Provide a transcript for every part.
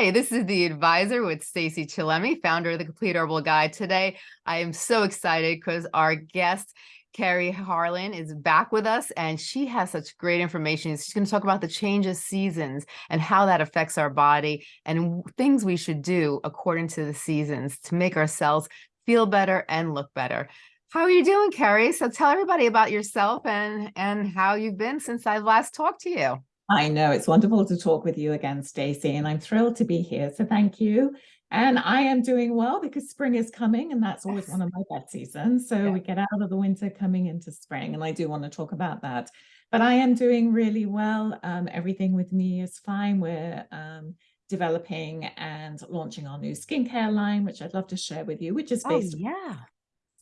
Hi, this is the advisor with Stacey Chillemi, founder of the Complete Herbal Guide. Today, I am so excited because our guest, Kerry Harling, is back with us and she has such great information. She's going to talk about the change of seasons and how that affects our body and things we should do according to the seasons to make ourselves feel better and look better. How are you doing, Carrie? So tell everybody about yourself and, and how you've been since I last talked to you. I know it's wonderful to talk with you again, Stacey, and I'm thrilled to be here. So thank you. And I am doing well because spring is coming and that's always yes. one of my best seasons. So yeah. we get out of the winter coming into spring and I do want to talk about that. But I am doing really well. Um, everything with me is fine. We're um, developing and launching our new skincare line, which I'd love to share with you, which is oh, based oh, yeah.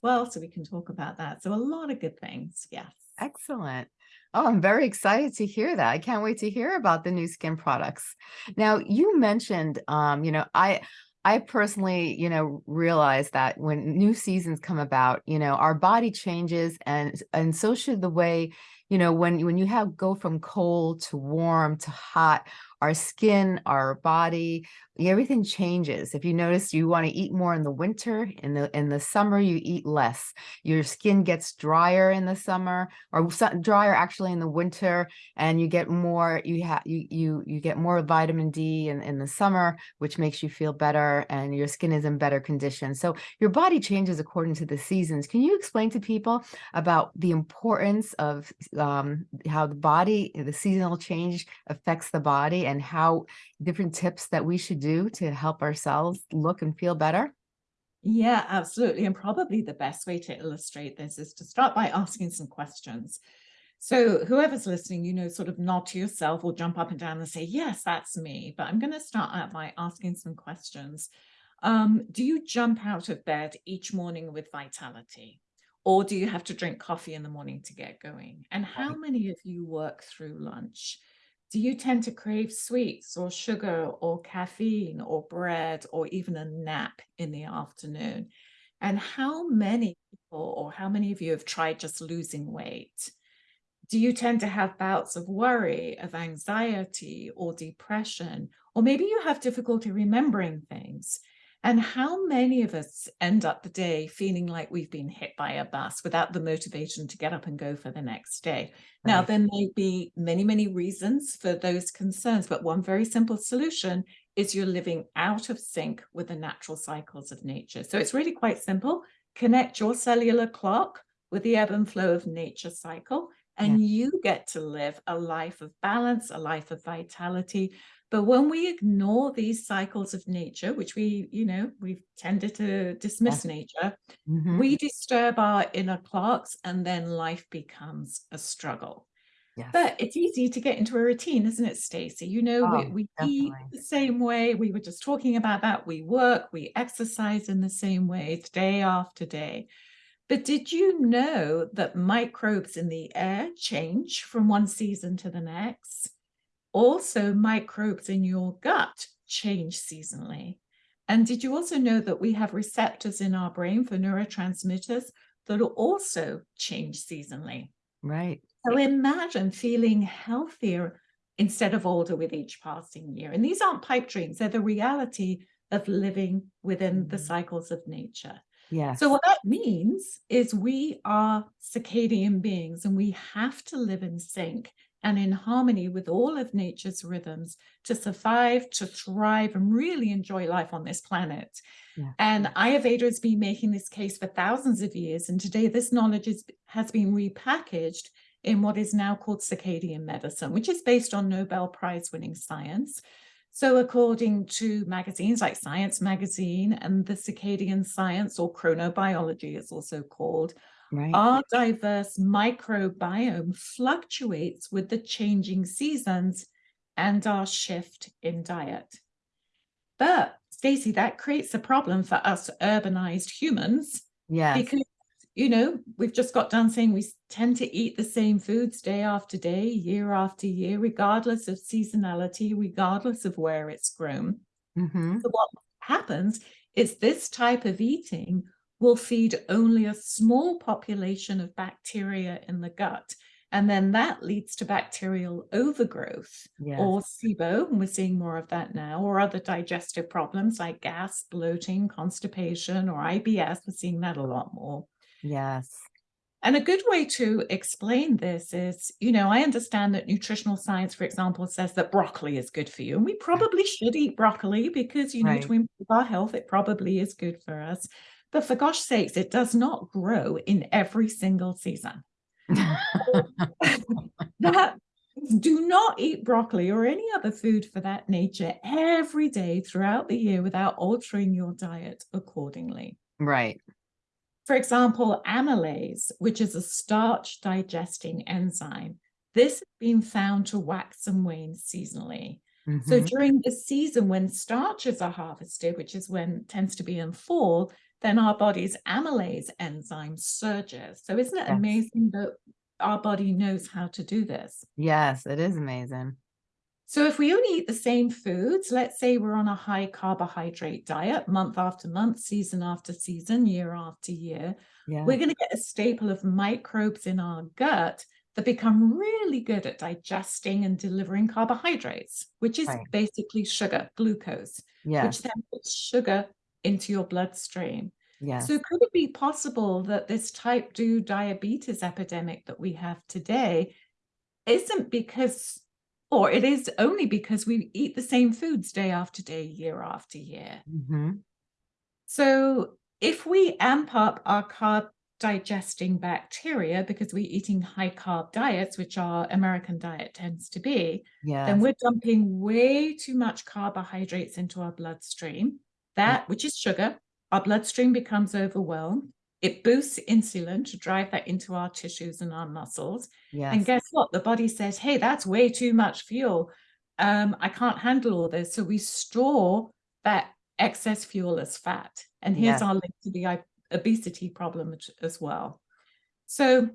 well, so we can talk about that. So a lot of good things. Yes. Excellent. Oh, I'm very excited to hear that. I can't wait to hear about the new skin products. Now, you mentioned, um, you know, I, I personally, you know, realize that when new seasons come about, you know, our body changes and, and so should the way, you know, when, when you have go from cold to warm to hot, our skin, our body, everything changes. If you notice, you want to eat more in the winter, in the in the summer, you eat less. Your skin gets drier in the summer, or drier actually in the winter, and you get more. You have you you you get more vitamin D in in the summer, which makes you feel better, and your skin is in better condition. So your body changes according to the seasons. Can you explain to people about the importance of um, how the body, the seasonal change affects the body, and how different tips that we should do to help ourselves look and feel better? Yeah, absolutely. And probably the best way to illustrate this is to start by asking some questions. So whoever's listening, you know, sort of nod to yourself or jump up and down and say, yes, that's me. But I'm going to start out by asking some questions. Um, do you jump out of bed each morning with vitality? Or do you have to drink coffee in the morning to get going? And how many of you work through lunch? Do you tend to crave sweets or sugar or caffeine or bread or even a nap in the afternoon? And how many people or how many of you have tried just losing weight? Do you tend to have bouts of worry, of anxiety or depression? Or maybe you have difficulty remembering things. And how many of us end up the day feeling like we've been hit by a bus without the motivation to get up and go for the next day? Right. Now, there may be many, many reasons for those concerns, but one very simple solution is you're living out of sync with the natural cycles of nature. So it's really quite simple. Connect your cellular clock with the ebb and flow of nature cycle, and yeah. you get to live a life of balance, a life of vitality, but when we ignore these cycles of nature, which we, you know, we've tended to dismiss nature, mm -hmm. we disturb our inner clocks and then life becomes a struggle. Yes. But it's easy to get into a routine, isn't it, Stacey? You know, oh, we, we eat the same way. We were just talking about that. We work, we exercise in the same way. Day after day. But did you know that microbes in the air change from one season to the next? Also, microbes in your gut change seasonally. And did you also know that we have receptors in our brain for neurotransmitters that also change seasonally? Right. So imagine feeling healthier instead of older with each passing year. And these aren't pipe dreams, they're the reality of living within the mm-hmm. cycles of nature. Yeah. So what that means is we are circadian beings and we have to live in sync and in harmony with all of nature's rhythms to survive, to thrive, and really enjoy life on this planet. Yeah. And Ayurveda has been making this case for thousands of years. And today this knowledge is, has been repackaged in what is now called circadian medicine, which is based on Nobel Prize winning science. So according to magazines like Science Magazine and the Circadian Science or Chronobiology is also called, Right. Our diverse microbiome fluctuates with the changing seasons and our shift in diet. But Stacey, that creates a problem for us urbanized humans. Yeah. Because, you know, we've just got done saying we tend to eat the same foods day after day, year after year, regardless of seasonality, regardless of where it's grown. Mm -hmm. So what happens is this type of eating will feed only a small population of bacteria in the gut. And then that leads to bacterial overgrowth Yes. or SIBO, and we're seeing more of that now, or other digestive problems like gas, bloating, constipation, or IBS. We're seeing that a lot more. Yes. And a good way to explain this is, you know, I understand that nutritional science, for example, says that broccoli is good for you. And we probably should eat broccoli because, you know, Right. to improve our health, it probably is good for us. But for gosh sakes, it does not grow in every single season. that do not eat broccoli or any other food for that nature every day throughout the year without altering your diet accordingly. Right. For example, amylase, which is a starch digesting enzyme, this has been found to wax and wane seasonally. So Mhm. during the season when starches are harvested, which is when tends to be in fall, then our body's amylase enzyme surges. So isn't it Yes. amazing that our body knows how to do this? Yes, it is amazing. So if we only eat the same foods, let's say we're on a high carbohydrate diet month after month, season after season, year after year, Yeah. we're going to get a staple of microbes in our gut that become really good at digesting and delivering carbohydrates, which is Right. basically sugar, glucose, Yes. which then puts sugar into your bloodstream. Yes. So could it be possible that this type 2 diabetes epidemic that we have today isn't because, or it is only because we eat the same foods day after day, year after year? Mhm. So if we amp up our carb digesting bacteria because we're eating high carb diets, which our American diet tends to be, then we're dumping way too much carbohydrates into our bloodstream. That, which is sugar, our bloodstream becomes overwhelmed. It boosts insulin to drive that into our tissues and our muscles. And guess what? The body says, hey, that's way too much fuel. Um, I can't handle all this. So we store that excess fuel as fat. And here's Yes. our link to the obesity problem as well. So,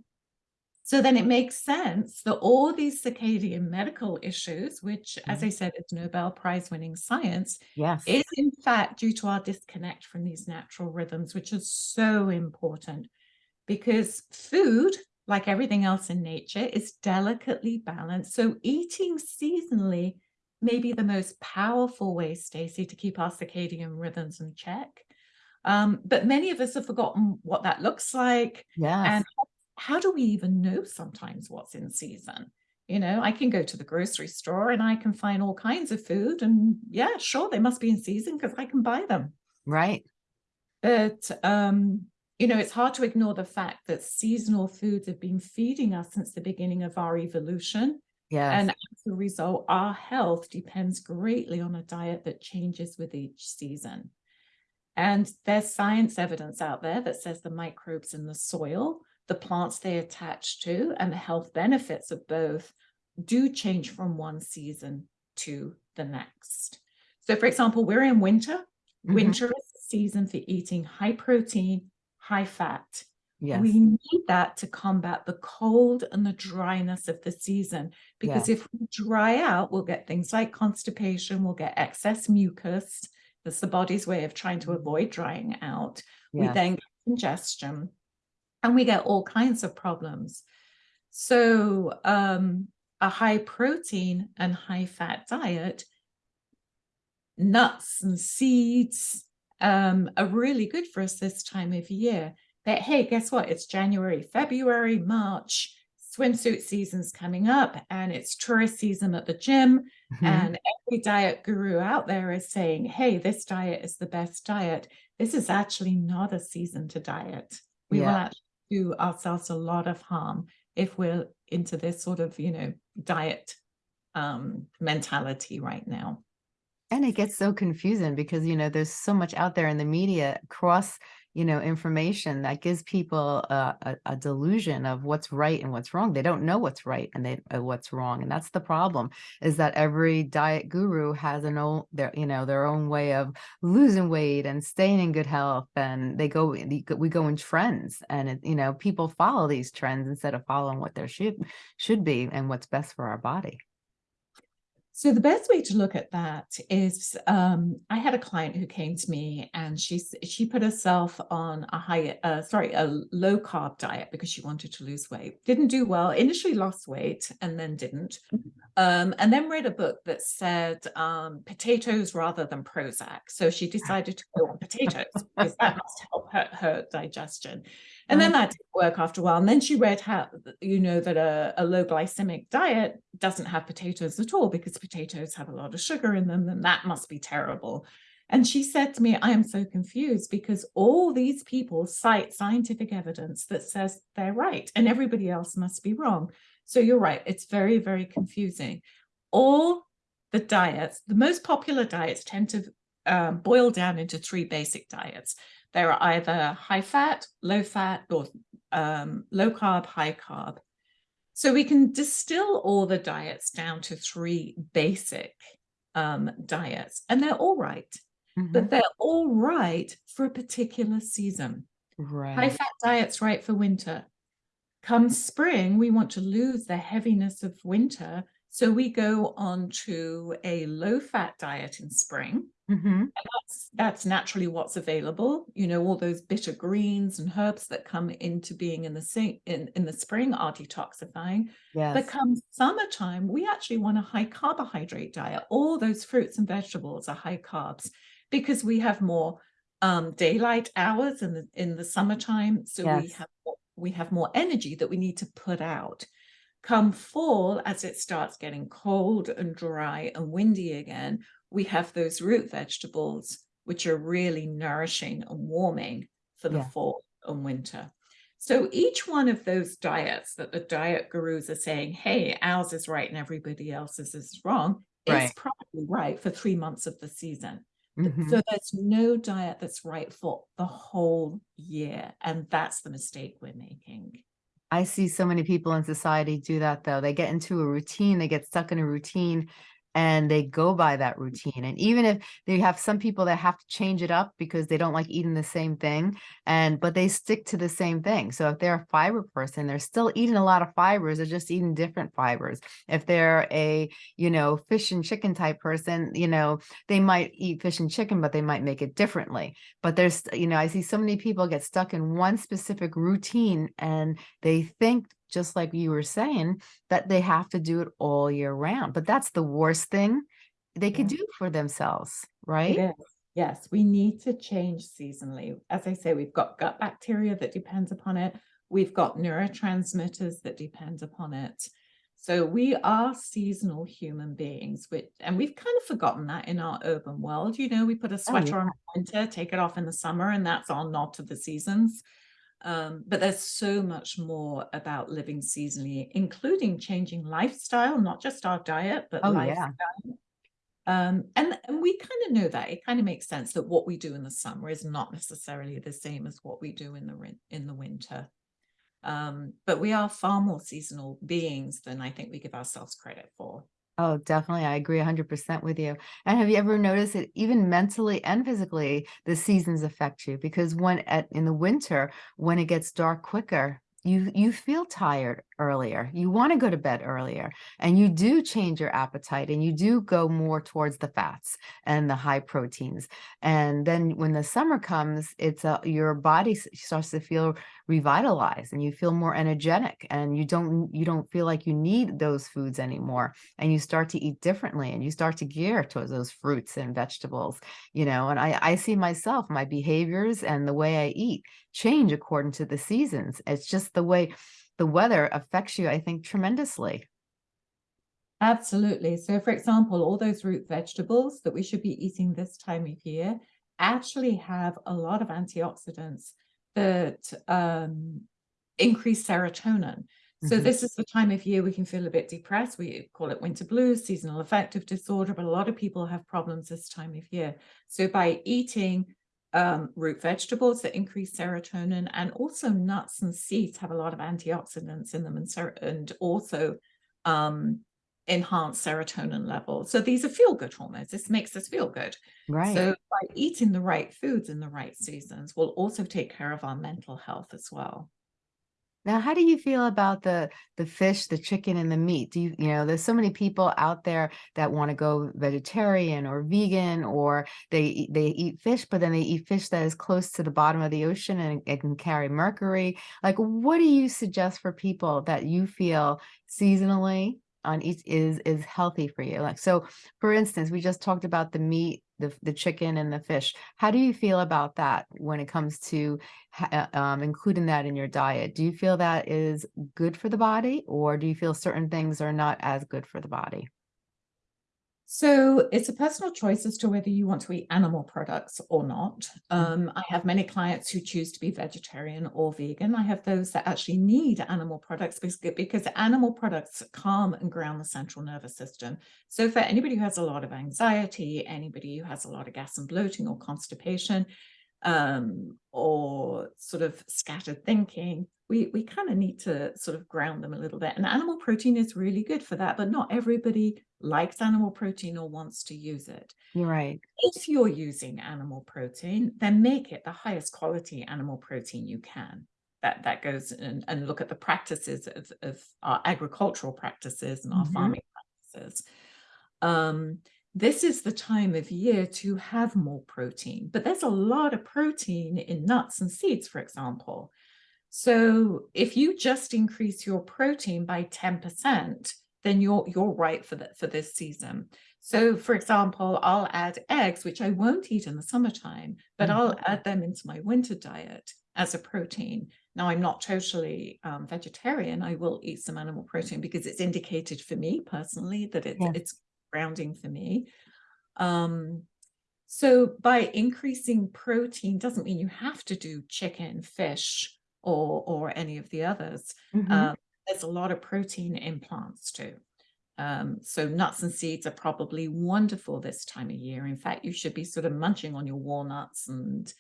so then it makes sense that all these circadian medical issues, which, as Mhm. I said, is Nobel Prize winning science, Yes. is in fact due to our disconnect from these natural rhythms, which is so important because food, like everything else in nature, is delicately balanced. So eating seasonally may be the most powerful way, Stacey, to keep our circadian rhythms in check. Um, but many of us have forgotten what that looks like Yes. and how do we even know sometimes what's in season? You know, I can go to the grocery store and I can find all kinds of food, and yeah, sure, they must be in season because I can buy them. Right. But um, you know, it's hard to ignore the fact that seasonal foods have been feeding us since the beginning of our evolution. Yes. And as a result, our health depends greatly on a diet that changes with each season. And there's science evidence out there that says the microbes in the soil, the plants they attach to, and the health benefits of both do change from one season to the next. So, for example, we're in winter. Mhm. Winter is the season for eating high protein, high fat. Yes. We need that to combat the cold and the dryness of the season. Because Yes. if we dry out, we'll get things like constipation, we'll get excess mucus. That's the body's way of trying to avoid drying out. We then get congestion and we get all kinds of problems. So, um, a high protein and high fat diet, nuts and seeds um, are really good for us this time of year. But hey, guess what? It's January, February, March, swimsuit season's coming up, and it's tourist season at the gym. Mhm. And every diet guru out there is saying, hey, this diet is the best diet. This is actually not a season to diet. We will actually do ourselves a lot of harm if we're into this sort of, you know, diet um, mentality right now. And it gets so confusing because, you know, there's so much out there in the media cross, you know, information that gives people a, a, a delusion of what's right and what's wrong. They don't know what's right and they uh, what's wrong. And that's the problem is that every diet guru has an own their, you know, their own way of losing weight and staying in good health. And they go, we go- in trends and, it, you know, people follow these trends instead of following what there should, should be and what's best for our body. So the best way to look at that is um, I had a client who came to me and she she put herself on a high uh, sorry a low carb diet because she wanted to lose weight. Didn't do well. Initially lost weight and then didn't. Um, and then read a book that said um, potatoes rather than Prozac. So she decided to go on potatoes because that must help her, her digestion. And then that didn't work after a while. And then she read how, you know, that a, a, low glycemic diet doesn't have potatoes at all because potatoes have a lot of sugar in them, and that must be terrible. And she said to me, I am so confused because all these people cite scientific evidence that says they're right and everybody else must be wrong. So you're right, it's very, very confusing. All the diets, the most popular diets tend to um, boil down into three basic diets. They are either high fat, low fat, or um, low carb, high carb. So we can distill all the diets down to three basic um, diets, and they're all right, mm -hmm. but they're all right for a particular season. Right. High fat diet's right for winter. Come spring, we want to lose the heaviness of winter. So we go on to a low fat diet in spring. Mm-hmm. That's, that's naturally what's available. You know, all those bitter greens and herbs that come into being in the in, in the spring are detoxifying. Yes. But come summertime, we actually want a high carbohydrate diet. All those fruits and vegetables are high carbs because we have more um, daylight hours in the in the summertime. So yes. we have we have more energy that we need to put out. Come fall, as it starts getting cold and dry and windy again, we have those root vegetables, which are really nourishing and warming for the yeah. fall and winter. So each one of those diets that the diet gurus are saying, hey, ours is right and everybody else's is wrong, right. is probably right for three months of the season. Mm -hmm. So there's no diet that's right for the whole year. And that's the mistake we're making. I see so many people in society do that though. They get into a routine, they get stuck in a routine and they go by that routine. And even if they have some people that have to change it up because they don't like eating the same thing, and but they stick to the same thing. So if they're a fiber person, they're still eating a lot of fibers, they're just eating different fibers. If they're a, you know, fish and chicken type person, you know, they might eat fish and chicken, but they might make it differently. But there's, you know, I see so many people get stuck in one specific routine and they think just like you were saying, that they have to do it all year round. But that's the worst thing they could yeah. do for themselves, right? Yes, we need to change seasonally. As I say, we've got gut bacteria that depends upon it. We've got neurotransmitters that depend upon it. So we are seasonal human beings, which, and we've kind of forgotten that in our urban world. You know, we put a sweater oh, yeah. on winter, take it off in the summer, and that's our nod to the seasons. Um, but there's so much more about living seasonally, including changing lifestyle, not just our diet, but oh, lifestyle. Yeah. Um, and, and we kind of know that it kind of makes sense that what we do in the summer is not necessarily the same as what we do in the in the winter. Um, but we are far more seasonal beings than I think we give ourselves credit for. Oh, definitely. I agree 100% with you. And have you ever noticed that even mentally and physically, the seasons affect you? Because when at in the winter, when it gets dark quicker, you you feel tired earlier. You want to go to bed earlier and you do change your appetite and you do go more towards the fats and the high proteins and then when the summer comes it's a your body starts to feel revitalized and you feel more energetic and you don't you don't feel like you need those foods anymore and you start to eat differently and you start to gear towards those fruits and vegetables you know and i i see myself my behaviors and the way i eat change according to the seasons. It's just the way the weather affects you, I think, tremendously. Absolutely. So, for example, all those root vegetables that we should be eating this time of year actually have a lot of antioxidants that um, increase serotonin. So mm -hmm. this is the time of year we can feel a bit depressed. We call it winter blues, seasonal affective disorder, but a lot of people have problems this time of year. So by eating um, root vegetables that increase serotonin and also nuts and seeds have a lot of antioxidants in them and, and also um, enhance serotonin levels. So these are feel-good hormones. This makes us feel good. Right. So by eating the right foods in the right seasons, we'll also take care of our mental health as well. Now, how do you feel about the the fish, the chicken, and the meat? Do you you know, there's so many people out there that wanna go vegetarian or vegan, or they they eat fish, but then they eat fish that is close to the bottom of the ocean and it can carry mercury. Like, what do you suggest for people that you feel seasonally on each is is healthy for you? Like, so for instance, we just talked about the meat, the the chicken and the fish. How do you feel about that when it comes to uh, um, including that in your diet? Do you feel that is good for the body, or do you feel certain things are not as good for the body? So it's a personal choice as to whether you want to eat animal products or not. Mm, Um, I have many clients who choose to be vegetarian or vegan. I have those that actually need animal products because, because animal products calm and ground the central nervous system. So for anybody who has a lot of anxiety, anybody who has a lot of gas and bloating or constipation, um, or sort of scattered thinking, we, we kind of need to sort of ground them a little bit. And animal protein is really good for that, but not everybody likes animal protein or wants to use it. right. If you're using animal protein, then make it the highest quality animal protein you can. That, that goes and, and look at the practices of, of our agricultural practices and our Mhm. farming practices. Um, this is the time of year to have more protein, but there's a lot of protein in nuts and seeds, for example. So if you just increase your protein by 10%, then you're you're right for that for this season. So for example, I'll add eggs, which I won't eat in the summertime, but Mhm. I'll add them into my winter diet as a protein. Now I'm not totally um, vegetarian. I will eat some animal protein because it's indicated for me personally that it's Yeah. it's grounding for me. Um, so by increasing protein doesn't mean you have to do chicken, fish, or or any of the others. Mhm. Um, there's a lot of protein in plants too. Um, so nuts and seeds are probably wonderful this time of year. In fact, you should be sort of munching on your walnuts and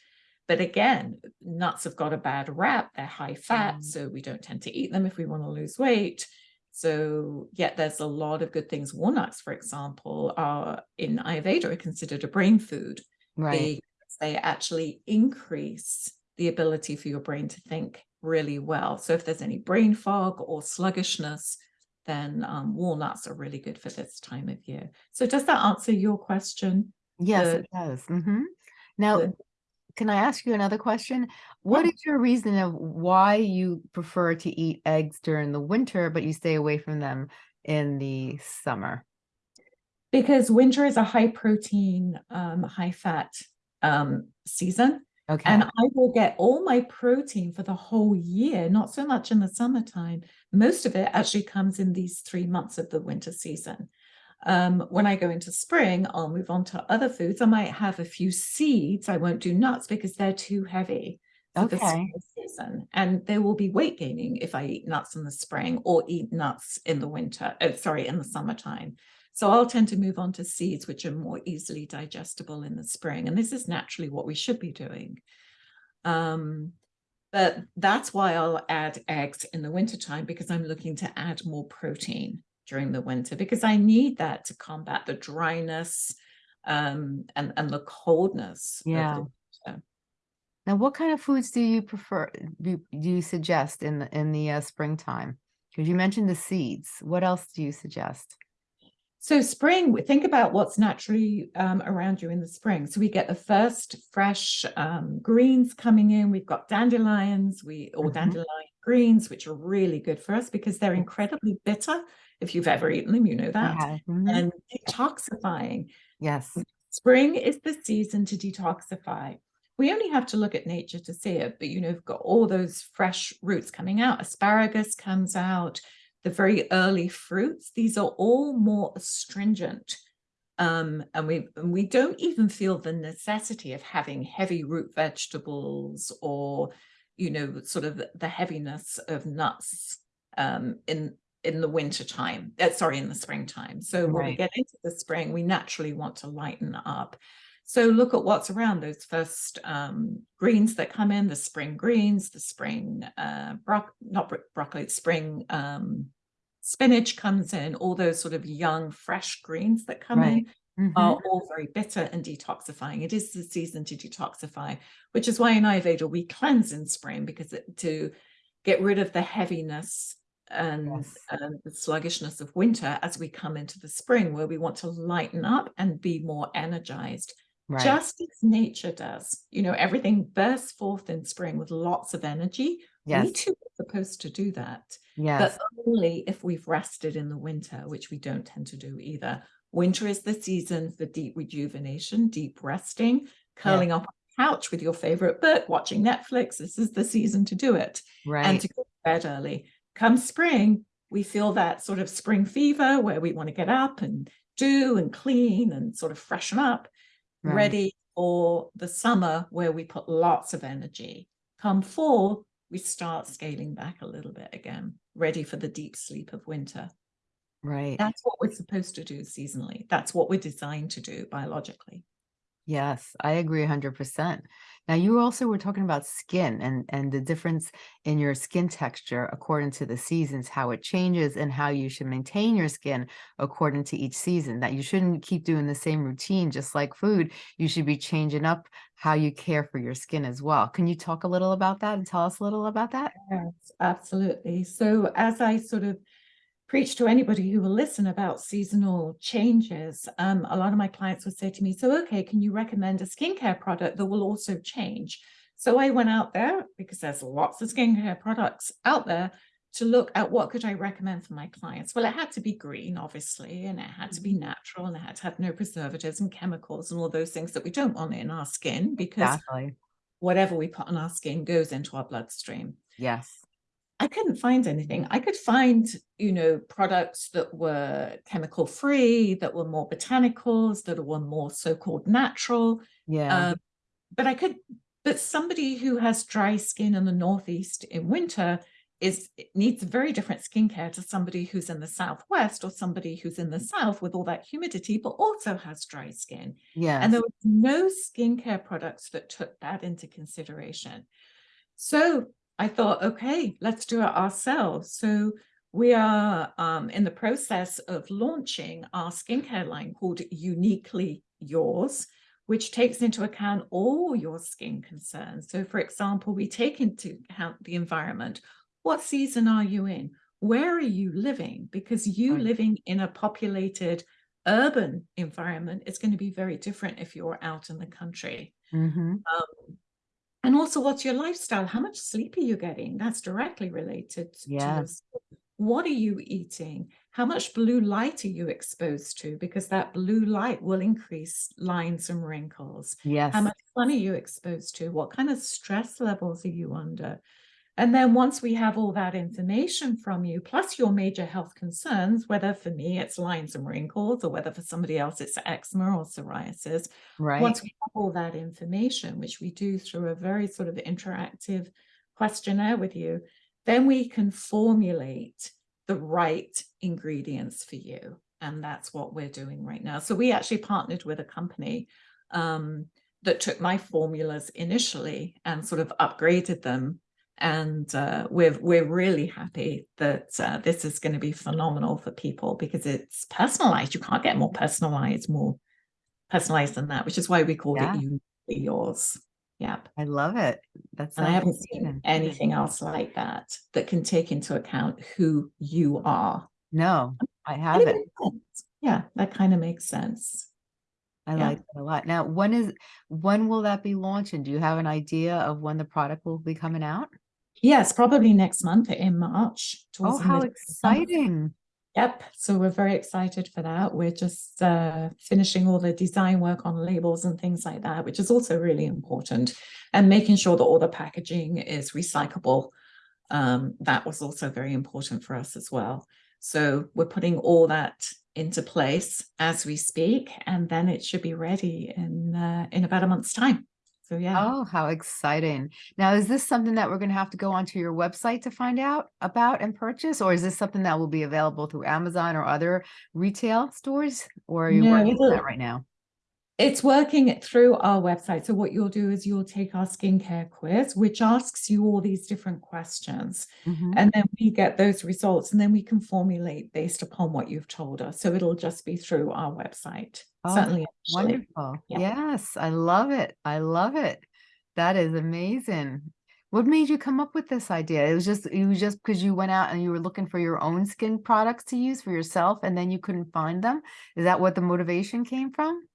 but again, nuts have got a bad rap. They're high fat, Mm. so we don't tend to eat them if we want to lose weight. So, yet there's a lot of good things. Walnuts, for example, are in Ayurveda are considered a brain food. Right. They they actually increase the ability for your brain to think really well. So if there's any brain fog or sluggishness, then um, walnuts are really good for this time of year. So does that answer your question? Yes, The, it does. Mhm. Now, the can I ask you another question? What yeah. is your reason of why you prefer to eat eggs during the winter, but you stay away from them in the summer? because winter is a high protein, um, high fat um, season. Okay. And I will get all my protein for the whole year, not so much in the summertime. Most of it actually comes in these three months of the winter season. Um, when I go into spring, I'll move on to other foods. I might have a few seeds. I won't do nuts because they're too heavy for the spring season. And there will be weight gaining if I eat nuts in the spring or eat nuts in the winter, uh, sorry, in the summertime. So I'll tend to move on to seeds, which are more easily digestible in the spring. And this is naturally what we should be doing. Um, but that's why I'll add eggs in the wintertime because I'm looking to add more protein during the winter because I need that to combat the dryness um, and, and the coldness of Yeah. the. Now, what kind of foods do you prefer do, do you suggest in the in the uh, springtime? Because you mentioned the seeds. What else do you suggest? So spring, think about what's naturally um, around you in the spring. So we get the first fresh um, greens coming in. We've got dandelions, we or Mhm. dandelion greens, which are really good for us because they're incredibly bitter. If you've ever eaten them, you know that. have. Mhm. And detoxifying. Yes. Spring is the season to detoxify. We only have to look at nature to see it, but you know, we've got all those fresh roots coming out. Asparagus comes out, the very early fruits. These are all more astringent. Um, and we and we don't even feel the necessity of having heavy root vegetables or, you know, sort of the heaviness of nuts um, in in the winter time. Uh, sorry, in the springtime. So when we get into the spring, we naturally want to lighten up. So look at what's around those first um, greens that come in, the spring greens, the spring uh, broc not bro- broccoli, spring um, spinach comes in, all those sort of young, fresh greens that come Right. in Mhm. are all very bitter and detoxifying. It is the season to detoxify, which is why in Ayurveda we cleanse in spring because it, to get rid of the heaviness and, Yes. and the sluggishness of winter as we come into the spring, where we want to lighten up and be more energized, Right. just as nature does. You know, everything bursts forth in spring with lots of energy. We too are supposed to do that, Yes. but only if we've rested in the winter, which we don't tend to do either. Winter is the season for deep rejuvenation, deep resting, curling up on the couch with your favorite book, watching Netflix. This is the season to do it Right. and to go to bed early. Come spring, we feel that sort of spring fever where we want to get up and do and clean and sort of freshen up, Right. ready for the summer where we put lots of energy. Come fall, we start scaling back a little bit again, ready for the deep sleep of winter. Right. That's what we're supposed to do seasonally. That's what we're designed to do biologically. Yes, I agree 100%. Now, you also were talking about skin and and the difference in your skin texture according to the seasons, how it changes and how you should maintain your skin according to each season, that you shouldn't keep doing the same routine just like food. You should be changing up how you care for your skin as well. Can you talk a little about that and tell us a little about that? Yes, absolutely. So as I sort of preach to anybody who will listen about seasonal changes, um, a lot of my clients would say to me, so, okay, can you recommend a skincare product that will also change? So I went out there because there's lots of skincare products out there to look at what could I recommend for my clients. Well, it had to be green, obviously, and it had to be natural and it had to have no preservatives and chemicals and all those things that we don't want in our skin because Exactly. whatever we put on our skin goes into our bloodstream. Yes. I couldn't find anything. I could find, you know, products that were chemical free, that were more botanicals, that were more so-called natural. Yeah. Um, but I could, but somebody who has dry skin in the Northeast in winter is needs very different skincare to somebody who's in the Southwest or somebody who's in the South with all that humidity, but also has dry skin. Yeah. And there was no skincare products that took that into consideration. So I thought, okay, let's do it ourselves. So we are um, in the process of launching our skincare line called Uniquely Yours, which takes into account all your skin concerns. So, for example, we take into account the environment. What season are you in? Where are you living? Because you Right. living in a populated urban environment is going to be very different if you're out in the country. hmm Um, and also, what's your lifestyle? How much sleep are you getting? That's directly related to your skin. What are you eating? How much blue light are you exposed to? Because that blue light will increase lines and wrinkles. Yes. How much sun are you exposed to? What kind of stress levels are you under? And then once we have all that information from you, plus your major health concerns, whether for me it's lines and wrinkles, or whether for somebody else it's eczema or psoriasis, Right. once we have all that information, which we do through a very sort of interactive questionnaire with you, then we can formulate the right ingredients for you. And that's what we're doing right now. So we actually partnered with a company um, that took my formulas initially and sort of upgraded them. And uh, we're we're really happy that uh, this is going to be phenomenal for people because it's personalized. You can't get more personalized, more personalized than that, which is why we called Yeah. it uniquely yours. Yep. I love it. That's And I haven't seen anything else like that that can take into account who you are. No, I have it it. makes sense. Yeah, that kind of makes sense. I Yeah. like it a lot. Now, when is when will that be launching? Do you have an idea of when the product will be coming out? Yes, probably next month in March. Oh, how exciting. Yep. So we're very excited for that. We're just uh, finishing all the design work on labels and things like that, which is also really important. And making sure that all the packaging is recyclable. Um, that was also very important for us as well. So we're putting all that into place as we speak, and then it should be ready in uh, in about a month's time. So yeah. Oh, how exciting. Now, is this something that we're going to have to go onto your website to find out about and purchase, or is this something that will be available through Amazon or other retail stores? Or are you No, working on that right now? It's working through our website. So what you'll do is you'll take our skincare quiz, which asks you all these different questions. Mhm. And then we get those results and then we can formulate based upon what you've told us. So it'll just be through our website. Oh, Certainly. Wonderful. Yeah. Yes, I love it. I love it. That is amazing. What made you come up with this idea? It was just it was just because you went out and you were looking for your own skin products to use for yourself and then you couldn't find them? Is that what the motivation came from?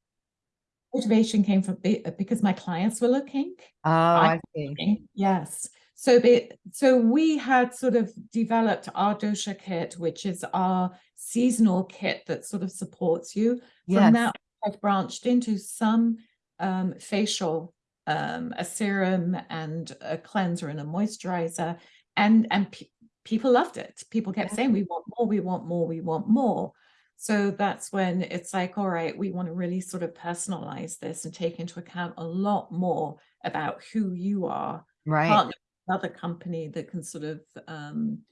Motivation came from because my clients were looking. Oh, I see. Okay, Yes. So be, so we had sort of developed our dosha kit, which is our seasonal kit that sort of supports you. Yes. From that, I've branched into some um, facial, um, a serum and a cleanser and a moisturizer, and and pe- people loved it. People kept Yeah. saying, "We want more, we want more, we want more." So that's when it's like, all right, we want to really sort of personalize this and take into account a lot more about who you are Right. partner another company that can sort of um,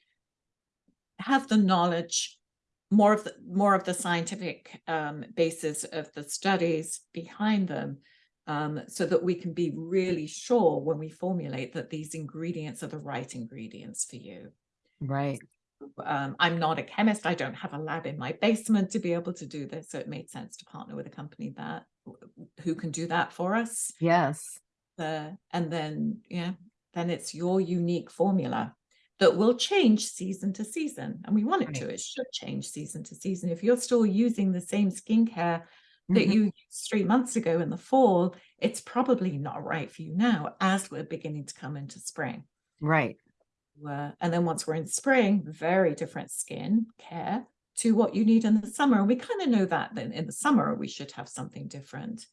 have the knowledge more of the more of the scientific um, basis of the studies behind them um, so that we can be really sure when we formulate that these ingredients are the right ingredients for you Right. Um, i'm not a chemist. I don't have a lab in my basement to be able to do this. So it made sense to partner with a company that who can do that for us. Yes. uh, and then yeah then it's your unique formula that will change season to season. And we want it to. It should change season to season. If you're still using the same skincare that Mhm. you used three months ago in the fall it's probably not right for you now as we're beginning to come into spring. Right. Uh, and then once we're in spring very different skin care to what you need in the summer we kind of know that then in the summer we should have something different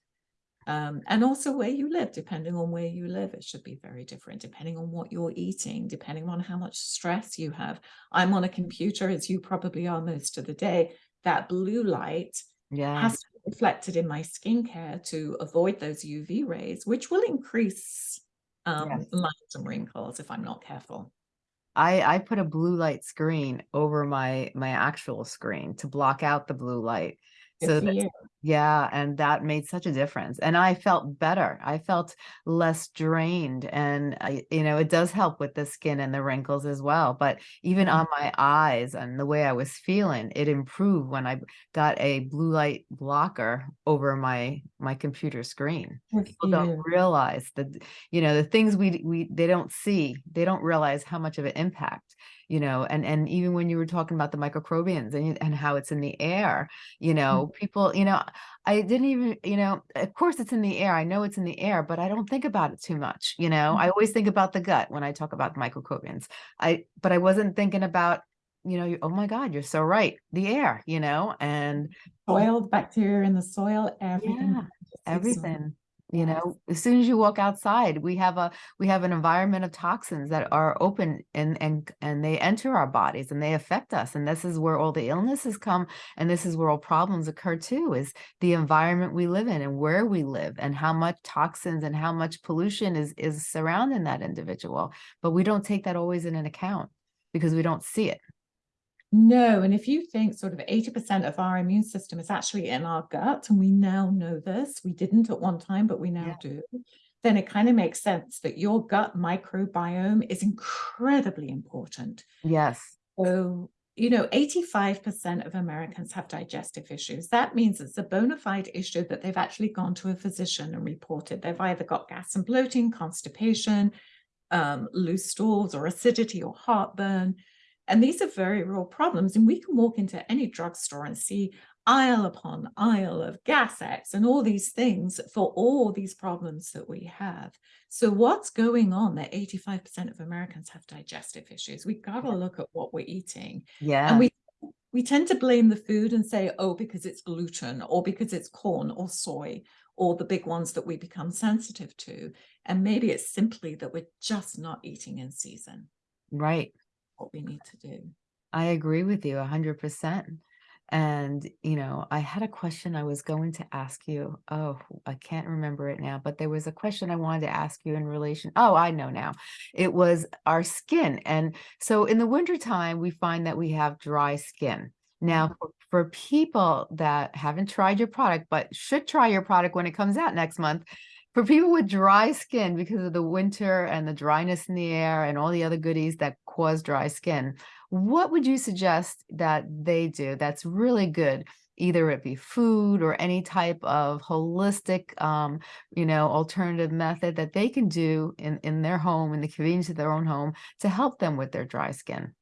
um, and also where you live depending on where you live it should be very different depending on what you're eating depending on how much stress you have i'm on a computer as you probably are most of the day that blue light Yeah. has to be reflected in my skincare to avoid those uv rays which will increase um, Yes. lines and wrinkles if i'm not careful I I put a blue light screen over my my actual screen to block out the blue light. Good So that. Yeah, and that made such a difference. And I felt better. I felt less drained and I, you know, it does help with the skin and the wrinkles as well, but even Mhm. on my eyes and the way I was feeling, it improved when I got a blue light blocker over my my computer screen Good people don't realize that you know the things we we they don't see they don't realize how much of an impact you know and and even when you were talking about the microcrobians and, and how it's in the air you know people you know i didn't even you know of course it's in the air i know it's in the air but i don't think about it too much you know? I mm-hmm. always think about the gut when i talk about microcrobians i but i wasn't thinking about you know oh my god you're so right the air you know? And soil bacteria in the soil everything yeah everything you know as soon as you walk outside we have a we have an environment of toxins that are open and and and they enter our bodies and they affect us and this is where all the illnesses come and this is where all problems occur too is the environment we live in and where we live and how much toxins and how much pollution is is surrounding that individual but we don't take that always in an account because we don't see it No, and if you think sort of 80% of our immune system is actually in our gut, and we now know this, we didn't at one time, but we now Yeah. do, then it kind of makes sense that your gut microbiome is incredibly important. yes So, you know, 85% of Americans have digestive issues. That means it's a bona fide issue that they've actually gone to a physician and reported. They've either got gas and bloating, constipation, um, loose stools, or acidity or heartburn. And these are very real problems. And we can walk into any drugstore and see aisle upon aisle of Gas-X and all these things for all these problems that we have. So, what's going on that 85% of Americans have digestive issues? We've got to look at what we're eating. yeah And we we tend to blame the food and say, oh, because it's gluten or because it's corn or soy or the big ones that we become sensitive to. And maybe it's simply that we're just not eating in season right what we need to do. I agree with you 100%. And, you know, I had a question I was going to ask you. Oh, I can't remember it now, but there was a question I wanted to ask you in relation. Oh, I know now. It was our skin. And so in the wintertime, we find that we have dry skin. Now, mm-hmm. for, for people that haven't tried your product, but should try your product when it comes out next month, for people with dry skin because of the winter and the dryness in the air and all the other goodies that cause dry skin, what would you suggest that they do that's really good either it be food or any type of holistic, um, you know, alternative method that they can do in, in their home, in the convenience of their own home to help them with their dry skin?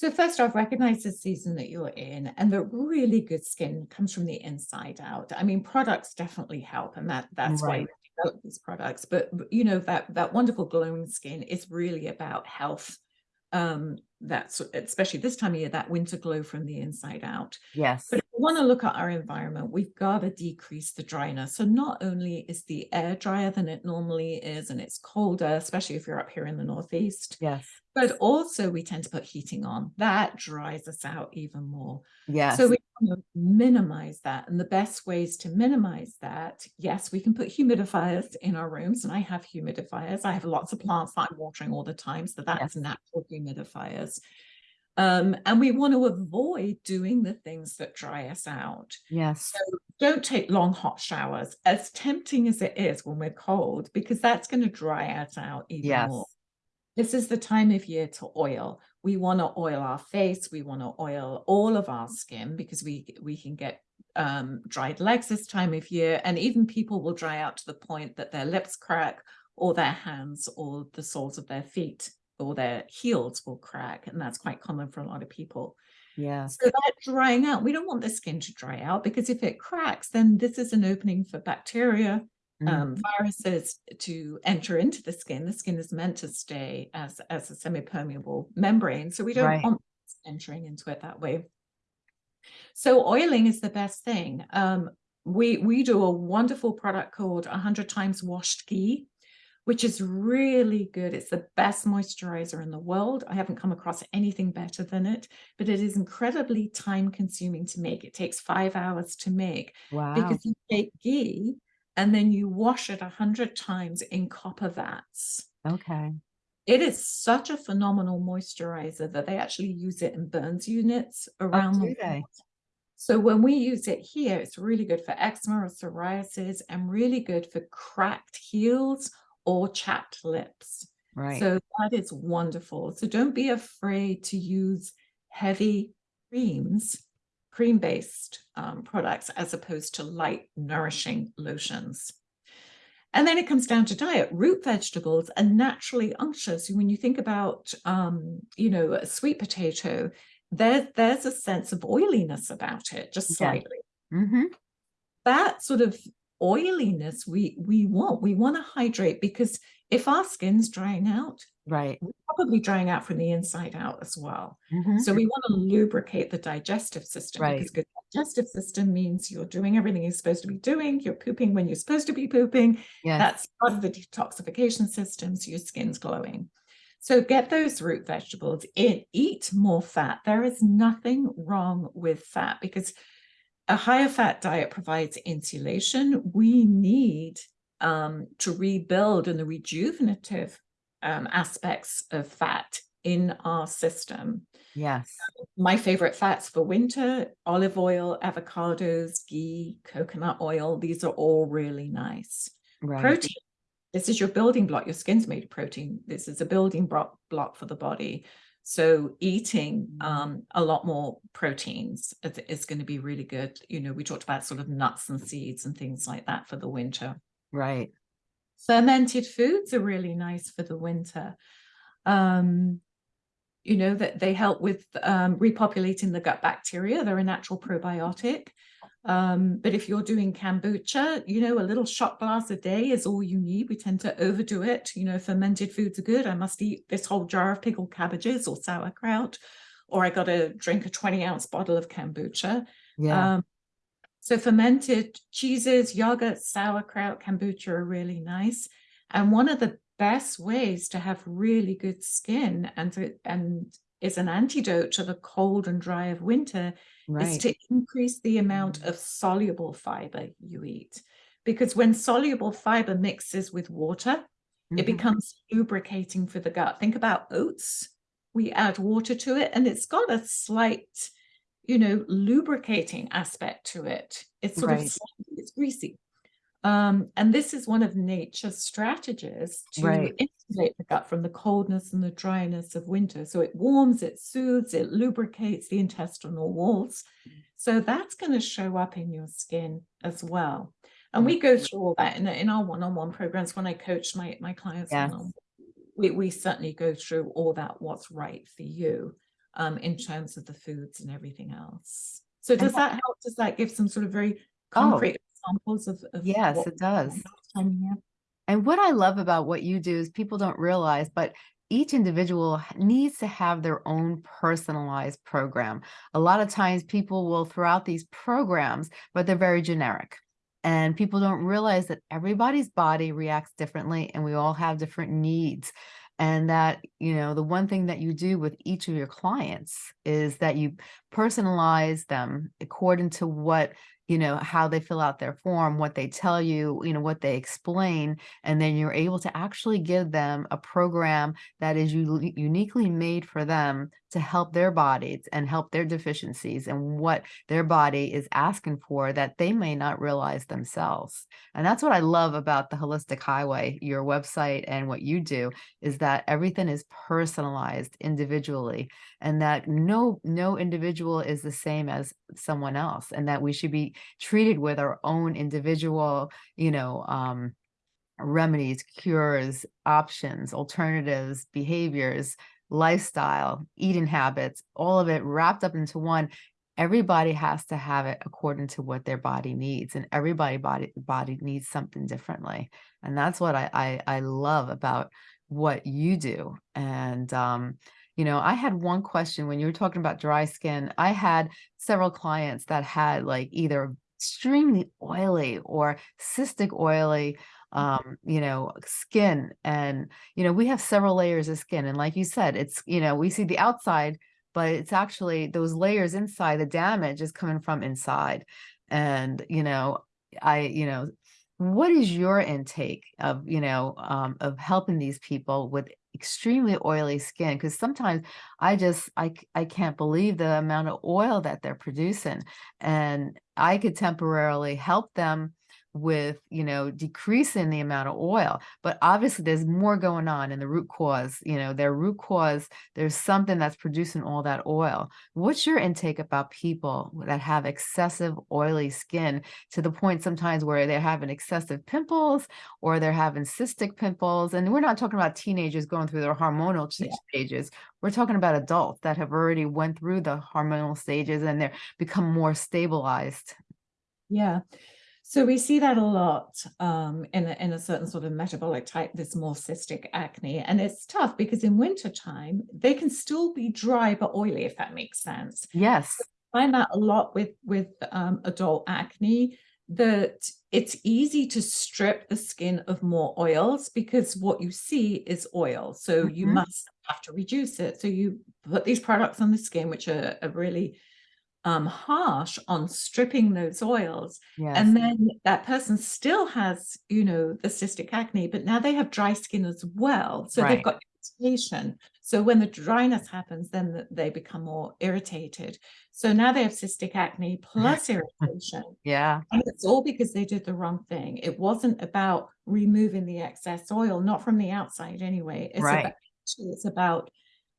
So first off, recognize the season that you're in and that really good skin comes from the inside out. I mean, products definitely help and that that's why Right. we develop these products. But you know, that that wonderful glowing skin is really about health. Um, that's especially this time of year, that winter glow from the inside out. Yes. But want to look at our environment, we've got to decrease the dryness. So not only is the air drier than it normally is, and it's colder, especially if you're up here in the Northeast, Yes. but also we tend to put heating on. That dries us out even more. Yes. So we want to minimize that. And the best ways to minimize that, yes, we can put humidifiers in our rooms. And I have humidifiers. I have lots of plants that I'm watering all the time. So that's Yes. natural humidifiers. Um, and we want to avoid doing the things that dry us out. yes. So don't take long hot showers, as tempting as it is when we're cold, because that's going to dry us out even Yes. more. This is the time of year to oil. We want to oil our face. We want to oil all of our skin because we we can get um, dried legs this time of year, and even people will dry out to the point that their lips crack, or their hands, or the soles of their feet, or their heels will crack, and that's quite common for a lot of people. yeah So that drying out, we don't want the skin to dry out because if it cracks, then this is an opening for bacteria, um, Mhm. viruses to enter into the skin. The skin is meant to stay as, as a semi-permeable membrane. So we don't Right. want entering into it that way. So oiling is the best thing. Um, we, we do a wonderful product called 100 times washed ghee, which is really good. It's the best moisturizer in the world. I haven't come across anything better than it, but it is incredibly time consuming to make. It takes five hours to make Wow. because you take ghee and then you wash it a hundred times in copper vats. Okay. It is such a phenomenal moisturizer that they actually use it in burns units Oh, around do the world. So when we use it here, it's really good for eczema or psoriasis and really good for cracked heels or chapped lips. Right. So that is wonderful. So don't be afraid to use heavy creams, cream-based um, products as opposed to light, nourishing lotions. And then it comes down to diet. Root vegetables are naturally unctuous. When you think about, um, you know, a sweet potato, there, there's a sense of oiliness about it, just Yeah. slightly hmm that sort of oiliness we we want. We want to hydrate because if our skin's drying out Right. we're probably drying out from the inside out as well. Hmm so we want to lubricate the digestive system Right. because good digestive system means you're doing everything you're supposed to be doing. You're pooping when you're supposed to be pooping. Yes. that's part of the detoxification system so your skin's glowing. So get those root vegetables in. Eat more fat. There is nothing wrong with fat because a higher fat diet provides insulation. We need um, to rebuild in the rejuvenative um, aspects of fat in our system. Yes. My favorite fats for winter olive oil, avocados, ghee, coconut oil. These are all really nice. Right. Protein. This is your building block. Your skin's made of protein. This is a building block block for the body. So eating um, a lot more proteins is, is going to be really good. You know, we talked about sort of nuts and seeds and things like that for the winter. Right. Fermented foods are really nice for the winter. Um, you know that they help with um, repopulating the gut bacteria. They're a natural probiotic. Um, but if you're doing kombucha, you know, a little shot glass a day is all you need. We tend to overdo it. You know, fermented foods are good. I must eat this whole jar of pickled cabbages or sauerkraut, or I got to drink a 20 ounce bottle of kombucha. Yeah. Um, so fermented cheeses, yogurt, sauerkraut, kombucha are really nice. And one of the best ways to have really good skin and to, and is an antidote to the cold and dry of winter is to increase the amount of soluble fiber you eat. Because when soluble fiber mixes with water, it Mhm. becomes lubricating for the gut. Think about oats. We add water to it and it's got a slight, you know, lubricating aspect to it. It's sort of Right. slightly, it's greasy. Um, and this is one of nature's strategies to Right. insulate the gut from the coldness and the dryness of winter. So it warms, it soothes, it lubricates the intestinal walls. So that's going to show up in your skin as well. And we go through all that in, in our one-on-one programs when I coach my, my clients. Yes. one-on-one, We, we certainly go through all that, what's right for you um, in terms of the foods and everything else. So does that help? Does that give some sort of very Oh. concrete examples of, of Yes, it does. time of year? And what I love about what you do is people don't realize, but each individual needs to have their own personalized program. A lot of times people will throw out these programs, but they're very generic. And people don't realize that everybody's body reacts differently and we all have different needs. And that, you know, the one thing that you do with each of your clients is that you personalize them according to what you know, how they fill out their form, what they tell you, you know, what they explain, and then you're able to actually give them a program that is uniquely made for them to help their bodies and help their deficiencies and what their body is asking for that they may not realize themselves. And that's what I love about the Holistic Highway, your website and what you do is that everything is personalized individually and that no no individual is the same as someone else and that we should be treated with our own individual you know um remedies cures options alternatives behaviors lifestyle eating habits all of it wrapped up into one everybody has to have it according to what their body needs and everybody body body needs something differently and that's what i i, I love about what you do and um you know, I had one question when you were talking about dry skin. I had several clients that had like either extremely oily or cystic oily um you know skin and you know we have several layers of skin and like you said it's you know we see the outside but it's actually those layers inside the damage is coming from inside. And you know i you know what is your intake of you know um, of helping these people with extremely oily skin? Because sometimes i just I I can't believe the amount of oil that they're producing and i could temporarily help them with you know decreasing the amount of oil but obviously there's more going on in the root cause you know their root cause there's something that's producing all that oil what's your intake about people that have excessive oily skin to the point sometimes where they're having excessive pimples or they're having cystic pimples. And we're not talking about teenagers going through their hormonal Yeah. stages. We're talking about adults that have already went through the hormonal stages and they're become more stabilized. Yeah. So we see that a lot um, in, a, in a certain sort of metabolic type, this more cystic acne. And it's tough because in wintertime, they can still be dry but oily, if that makes sense. Yes. find that a lot with with um, adult acne that it's easy to strip the skin of more oils because what you see is oil so you Mhm. must have to reduce it so you put these products on the skin which are, are really um, harsh on stripping those oils Yes. and then that person still has you know the cystic acne but now they have dry skin as well so Right. they've got irritation so when the dryness happens then they become more irritated so now they have cystic acne plus irritation yeah. and it's all because they did the wrong thing it wasn't about removing the excess oil not from the outside anyway it's Right. about it's about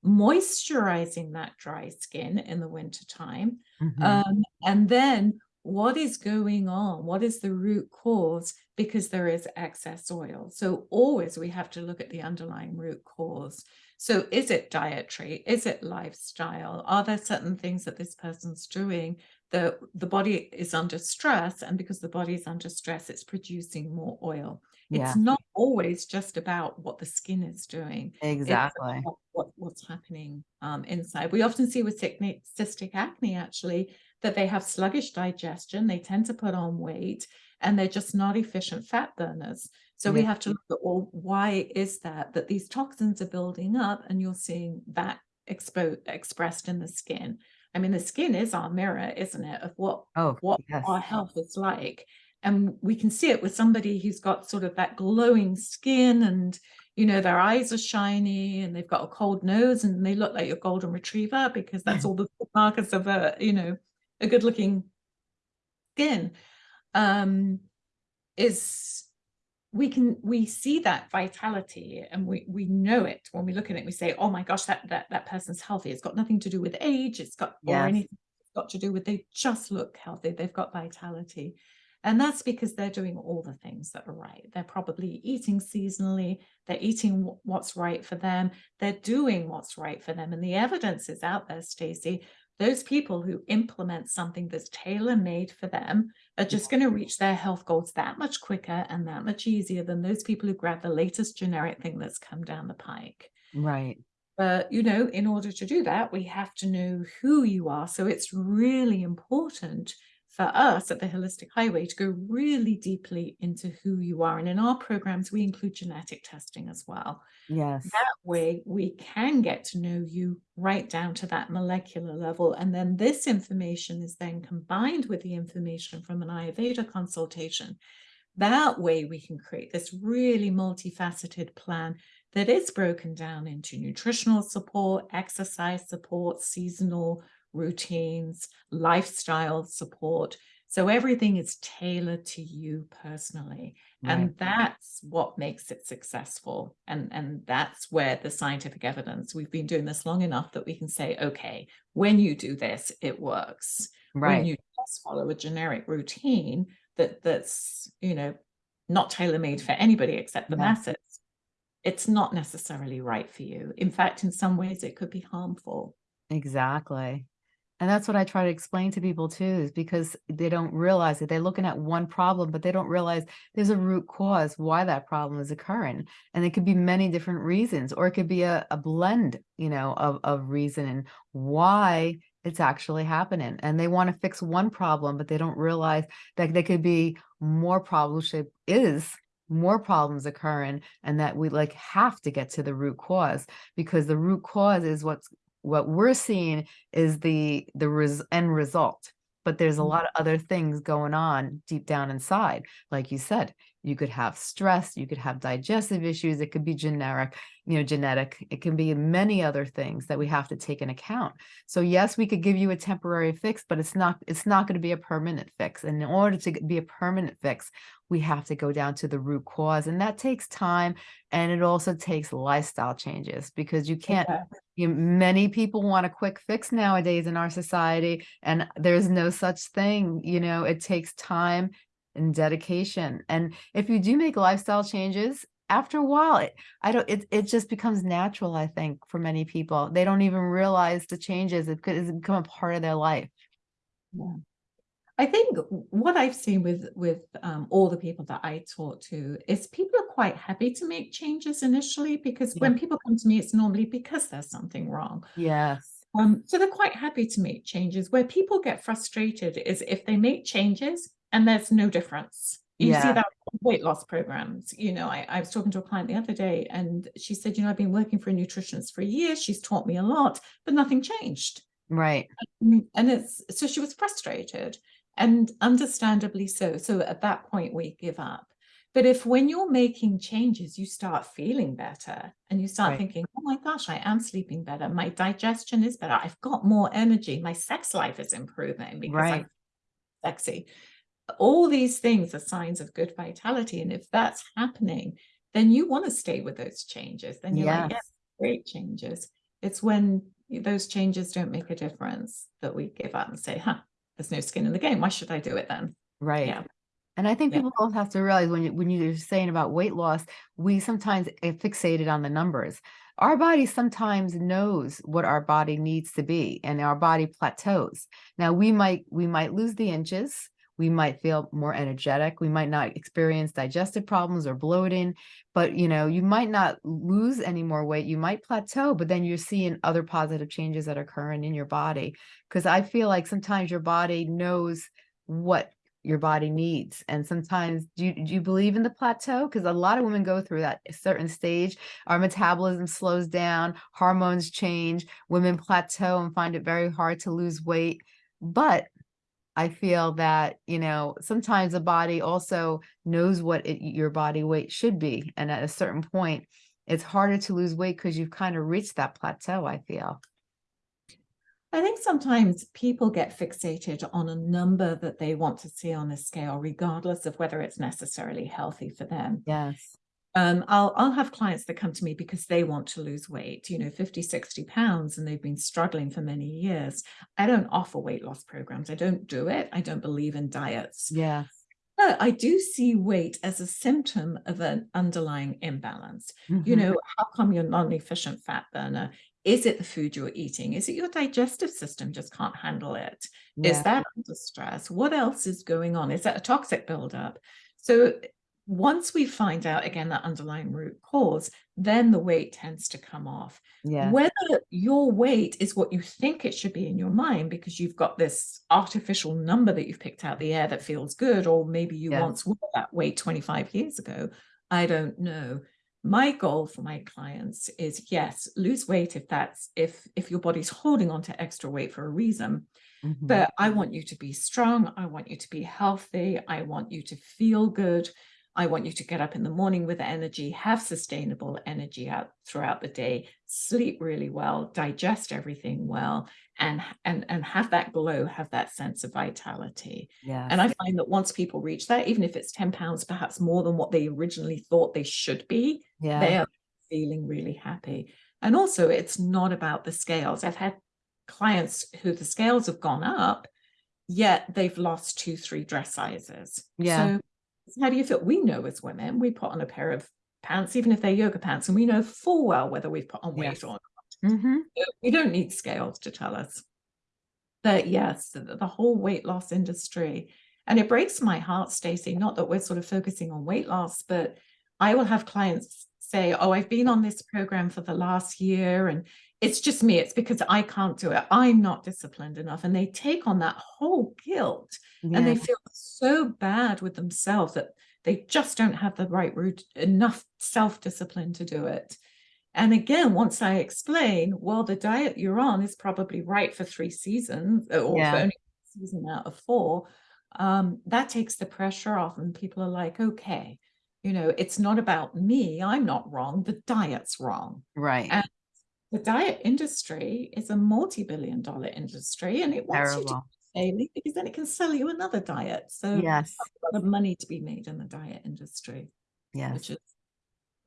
moisturizing that dry skin in the winter time Mhm. um, and then what is going on? What is the root cause? Because there is excess oil. So always we have to look at the underlying root cause. So is it dietary? Is it lifestyle? Are there certain things that this person's doing that the body is under stress? And because the body is under stress, it's producing more oil. Yeah. It's not always just about what the skin is doing Exactly. what, what what's happening um, inside. We often see with cystic, acne actually that they have sluggish digestion, they tend to put on weight, and they're just not efficient fat burners. So we have to look at well, why is that? That these toxins are building up, and you're seeing that expo- expressed in the skin. I mean, the skin is our mirror, isn't it, of what Oh, what yes. our health is like. And we can see it with somebody who's got sort of that glowing skin and, you know, their eyes are shiny and they've got a cold nose and they look like your golden retriever because that's all the markers of a, you know, a good looking skin. Um, is we can we see that vitality and we we know it when we look at it we say oh my gosh that that that person's healthy it's got nothing to do with age it's got or Yes. anything got to do with they just look healthy, they've got vitality. And that's because they're doing all the things that are right. They're probably eating seasonally, they're eating what's right for them, they're doing what's right for them. And the evidence is out there, Stacey. Those people who implement something that's tailor made for them are just going to reach their health goals that much quicker and that much easier than those people who grab the latest generic thing that's come down the pike. Right. But, you know, in order to do that, we have to know who you are. So it's really important for us at the Holistic Highway to go really deeply into who you are. And in our programs, we include genetic testing as well. Yes. That way we can get to know you right down to that molecular level. And then this information is then combined with the information from an Ayurveda consultation. That way we can create this really multifaceted plan that is broken down into nutritional support, exercise support, seasonal routines, lifestyle support. So everything is tailored to you personally. Right. And that's what makes it successful. And, and that's where the scientific evidence, we've been doing this long enough that we can say, okay, when you do this, it works. Right. When you just follow a generic routine that that's, you know, not tailor-made for anybody except the yeah. masses, it's not necessarily right for you. In fact, in some ways it could be harmful. Exactly. And that's what I try to explain to people too, is because they don't realize that they're looking at one problem, but they don't realize there's a root cause why that problem is occurring. And it could be many different reasons, or it could be a, a blend, you know, of, of reason and why it's actually happening. And they want to fix one problem, but they don't realize that there could be more problems, is more problems occurring and that we like have to get to the root cause because the root cause is what's what we're seeing is the the res end result but there's a mm. lot of other things going on deep down inside like you said you could have stress you could have digestive issues it could be generic you know genetic it can be many other things that we have to take in account so yes we could give you a temporary fix but it's not it's not going to be a permanent fix and in order to be a permanent fix we have to go down to the root cause and that takes time and it also takes lifestyle changes because you can't okay. you, many people want a quick fix nowadays in our society and there's no such thing you know it takes time and dedication. And if you do make lifestyle changes, after a while, it, I don't, it, it just becomes natural, I think, for many people. They don't even realize the changes. It could it's become a part of their life. Yeah. I think what I've seen with with um, all the people that I talk to is people are quite happy to make changes initially because yeah. when people come to me, it's normally because there's something wrong. Yes. Um, so they're quite happy to make changes. Where people get frustrated is if they make changes and there's no difference. You yeah. see that weight loss programs. You know, I, I was talking to a client the other day and she said, you know, I've been working for a nutritionist for a year. She's taught me a lot, but nothing changed. Right. And it's so she was frustrated and understandably so. So at that point, we give up. But if when you're making changes, you start feeling better and you start right. thinking, oh my gosh, I am sleeping better. My digestion is better. I've got more energy. My sex life is improving because right. I'm sexy all these things are signs of good vitality. And if that's happening, then you want to stay with those changes. Then you're yes. like, yes, great changes. It's when those changes don't make a difference that we give up and say, huh, there's no skin in the game. Why should I do it then? Right. Yeah. And I think people yeah. have to realize when you, when you're saying about weight loss, we sometimes get fixated on the numbers. Our body sometimes knows what our body needs to be and our body plateaus. Now we might we might lose the inches, we might feel more energetic. We might not experience digestive problems or bloating, but you know, you might not lose any more weight. You might plateau, but then you're seeing other positive changes that are occurring in your body. Because I feel like sometimes your body knows what your body needs. And sometimes do you, do you believe in the plateau? Because a lot of women go through that certain stage. Our metabolism slows down, hormones change, women plateau and find it very hard to lose weight. But I feel that, you know, sometimes the body also knows what it, your body weight should be. And at a certain point, it's harder to lose weight because you've kind of reached that plateau, I feel. I think sometimes people get fixated on a number that they want to see on a scale, regardless of whether it's necessarily healthy for them. Yes. Um, I'll I'll have clients that come to me because they want to lose weight, you know, 50, 60 pounds, and they've been struggling for many years. I don't offer weight loss programs. I don't do it. I don't believe in diets. Yes. But I do see weight as a symptom of an underlying imbalance. You Mhm. know, how come you're not an efficient fat burner? Is it the food you're eating? Is it your digestive system just can't handle it? Is Yeah. that under stress? What else is going on? Is that a toxic buildup? So once we find out again that underlying root cause, then the weight tends to come off. Yes. Whether your weight is what you think it should be in your mind because you've got this artificial number that you've picked out the air that feels good, or maybe you Yes. once were that weight 25 years ago, I don't know. My goal for my clients is yes, lose weight if that's if if your body's holding on to extra weight for a reason. Mhm. But I want you to be strong. I want you to be healthy. I want you to feel good. I want you to get up in the morning with energy, have sustainable energy out throughout the day, sleep really well, digest everything well, and and and have that glow, have that sense of vitality. Yes. And I find that once people reach that, even if it's 10 pounds, perhaps more than what they originally thought they should be, Yeah. they are feeling really happy. And also, it's not about the scales. I've had clients who the scales have gone up, yet they've lost two, three dress sizes. Yeah. So, how do you feel? We know as women, we put on a pair of pants, even if they're yoga pants, and we know full well whether we've put on weight Yes. or not. Mhm. We don't need scales to tell us. But yes, the, the whole weight loss industry, and it breaks my heart, Stacey, not that we're sort of focusing on weight loss, but I will have clients say, Oh, I've been on this program for the last year and it's just me. It's because I can't do it. I'm not disciplined enough. And they take on that whole guilt and they feel so bad with themselves that they just don't have the right root enough self-discipline to do it. And again, once I explain, well, the diet you're on is probably right for three seasons uh, or for Yeah. only season out of four, um, that takes the pressure off, and people are like, okay, you know, it's not about me. I'm not wrong. The diet's wrong. Right. And the diet industry is a multi-billion dollar industry, and it wants you to daily because then it can sell you another diet. So Yes. a lot of money to be made in the diet industry, Yes. which is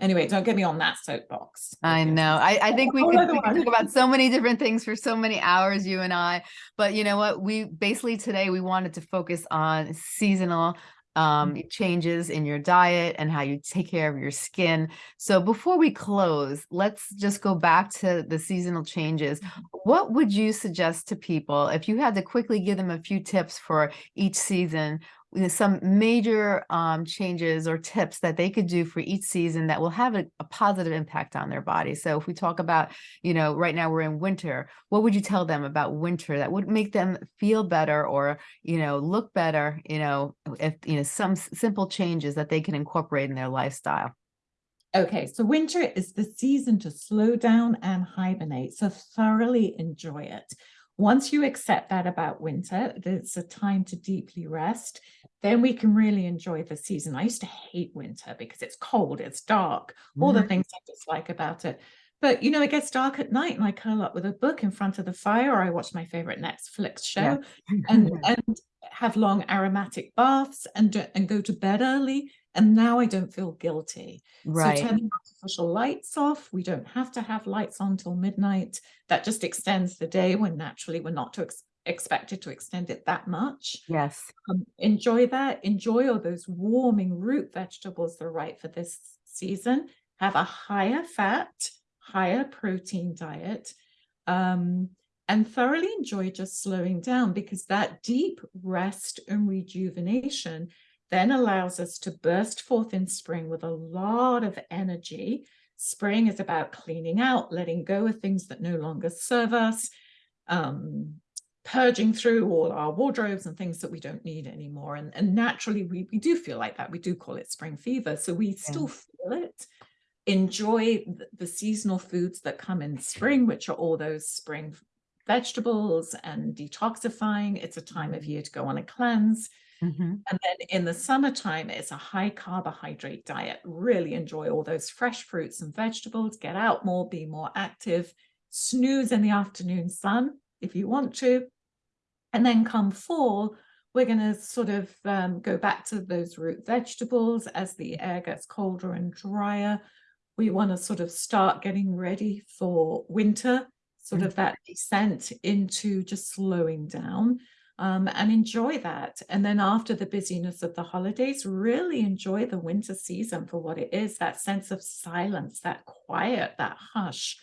anyway, don't get me on that soapbox. I know. I, I think we whole could, we could talk about so many different things for so many hours, you and I. But you know what? We basically today we wanted to focus on seasonal um changes in your diet and how you take care of your skin. So before we close, let's just go back to the seasonal changes. What would you suggest to people if you had to quickly give them a few tips for each season? You know, Some major um, changes or tips that they could do for each season that will have a, a positive impact on their body. So if we talk about, you know, right now we're in winter, what would you tell them about winter that would make them feel better or, you know, look better, you know, if, you know, some simple changes that they can incorporate in their lifestyle? Okay, so winter is the season to slow down and hibernate. So thoroughly enjoy it. Once you accept that about winter, that it's a time to deeply rest, then we can really enjoy the season. I used to hate winter because it's cold, it's dark, all the Mhm. things I dislike about it. But you know, it gets dark at night and I curl up with a book in front of the fire, or I watch my favorite Netflix show and and have long aromatic baths and and go to bed early. And now I don't feel guilty. Right. So turning artificial lights off, we don't have to have lights on till midnight. That just extends the day when naturally we're not to ex- expected to extend it that much. Yes. Um, enjoy that. Enjoy all those warming root vegetables that are right for this season. Have a higher fat, higher protein diet. Um, and thoroughly enjoy just slowing down because that deep rest and rejuvenation then allows us to burst forth in spring with a lot of energy. Spring is about cleaning out, letting go of things that no longer serve us, um, purging through all our wardrobes and things that we don't need anymore. And, and naturally, we, we do feel like that. We do call it spring fever. So we still feel it. Enjoy the, the seasonal foods that come in spring, which are all those spring vegetables and detoxifying. It's a time of year to go on a cleanse. Mhm. And then in the summertime, it's a high carbohydrate diet. Really enjoy all those fresh fruits and vegetables. Get out more, be more active, snooze in the afternoon sun if you want to. And then come fall, We're going to sort of um, go back to those root vegetables as the air gets colder and drier. We want to sort of start getting ready for winter, sort Mm. of that descent into just slowing down um, and enjoy that. And then after the busyness of the holidays, really enjoy the winter season for what it is that sense of silence, that quiet, that hush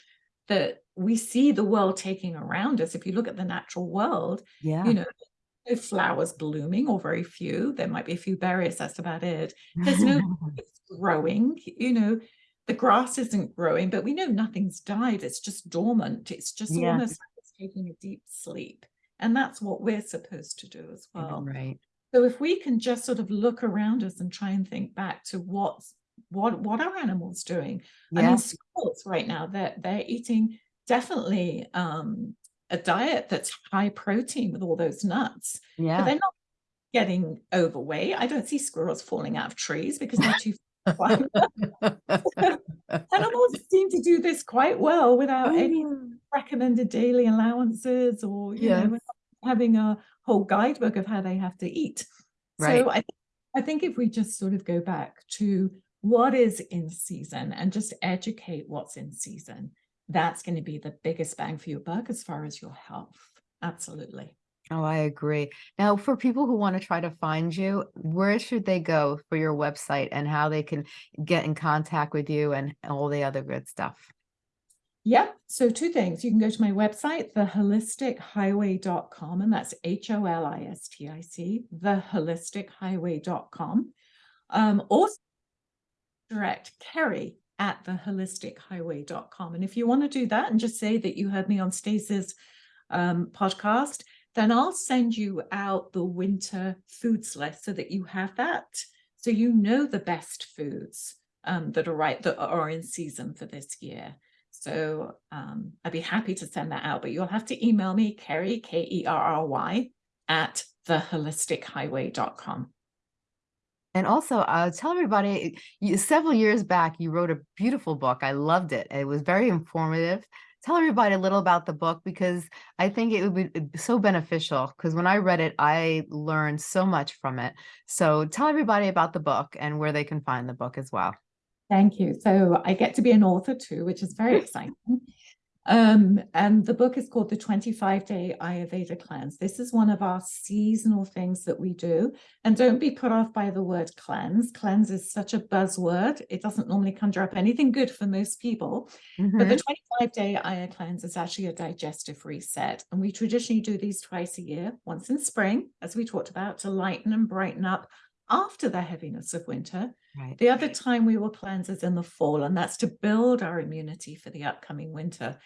that we see the world taking around us. If you look at the natural world, Yeah. you know, no flowers blooming or very few. There might be a few berries, that's about it. There's no growing, you know, the grass isn't growing, but we know nothing's died. It's just dormant. It's just Yeah. almost like it's taking a deep sleep. And that's what we're supposed to do as well. Right. So if we can just sort of look around us and try and think back to what's what what are animals doing? I mean, Yeah. squirrels right now, they're they're eating definitely um a diet that's high protein with all those nuts, but Yeah. they're not getting overweight. I don't see squirrels falling out of trees because they're too far. Animals seem to do this quite well without any recommended daily allowances or you know having a whole guidebook of how they have to eat. Right. So I I think if we just sort of go back to what is in season and just educate what's in season, that's going to be the biggest bang for your buck as far as your health. Absolutely. Oh, I agree. Now, for people who want to try to find you, where should they go for your website and how they can get in contact with you and all the other good stuff? Yep. So two things. You can go to my website, theholistichighway.com, and that's H-O-L-I-S-T-I-C, theholistichighway.com. Um, also direct Kerry at theholistichighway.com. And if you want to do that and just say that you heard me on Stacey's um, podcast, then I'll send you out the winter foods list so that you have that. So you know the best foods um, that are right, that are in season for this year. So um, I'd be happy to send that out, but you'll have to email me, Kerry, K E R R Y, at theholistichighway.com. And also, uh, tell everybody, you, several years back, you wrote a beautiful book. I loved it. It was very informative. Tell everybody a little about the book because I think it would be so beneficial because when I read it, I learned so much from it. So tell everybody about the book and where they can find the book as well. Thank you. So I get to be an author too, which is very exciting. Um, and the book is called The 25 Day Ayurveda Cleanse. This is one of our seasonal things that we do. And don't be put off by the word cleanse. Cleanse is such a buzzword. It doesn't normally conjure up anything good for most people. But Mhm. the 25 day Ayurveda cleanse is actually a digestive reset. And we traditionally do these twice a year, once in spring, as we talked about, to lighten and brighten up after the heaviness of winter. Right. The other time we will cleanse is in the fall, and that's to build our immunity for the upcoming winter.